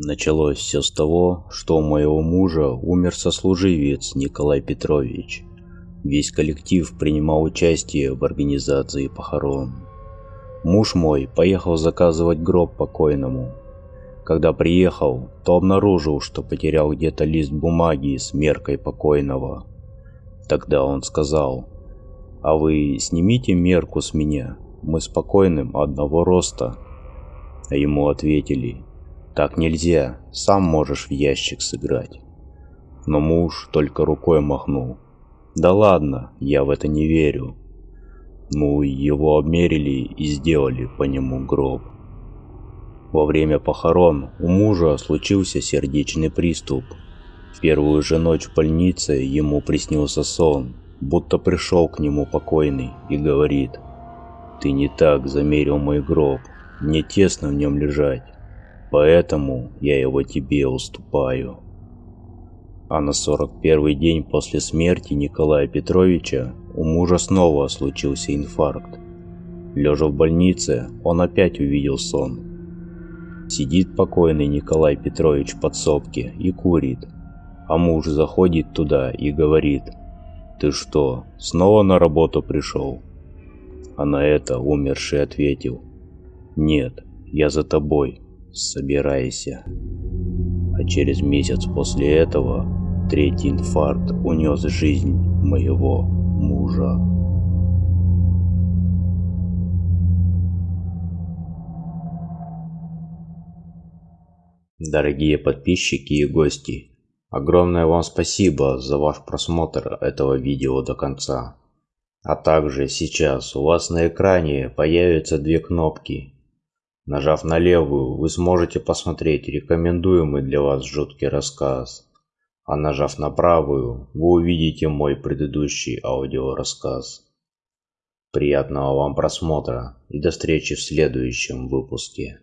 Началось все с того, что у моего мужа умер сослуживец Николай Петрович. Весь коллектив принимал участие в организации похорон. Муж мой поехал заказывать гроб покойному. Когда приехал, то обнаружил, что потерял где-то лист бумаги с меркой покойного. Тогда он сказал, «А вы снимите мерку с меня, мы с покойным одного роста». А ему ответили, так нельзя, сам можешь в ящик сыграть. Но муж только рукой махнул. Да ладно, я в это не верю. Ну, его обмерили и сделали по нему гроб. Во время похорон у мужа случился сердечный приступ. В первую же ночь в больнице ему приснился сон, будто пришел к нему покойный и говорит, «Ты не так замерил мой гроб, мне тесно в нем лежать, Поэтому я его тебе уступаю. А на 41 день после смерти Николая Петровича у мужа снова случился инфаркт. Лежа в больнице, он опять увидел сон. Сидит покойный Николай Петрович в подсобке и курит, а муж заходит туда и говорит, «Ты что, снова на работу пришел?» А на это умерший ответил, «Нет, я за тобой, собирайся. А через месяц после этого третий инфаркт унес жизнь моего мужа. Дорогие подписчики и гости, огромное вам спасибо за ваш просмотр этого видео до конца. А также сейчас у вас на экране появятся две кнопки Нажав на левую, вы сможете посмотреть рекомендуемый для вас жуткий рассказ. А нажав на правую, вы увидите мой предыдущий аудиорассказ. Приятного вам просмотра и до встречи в следующем выпуске.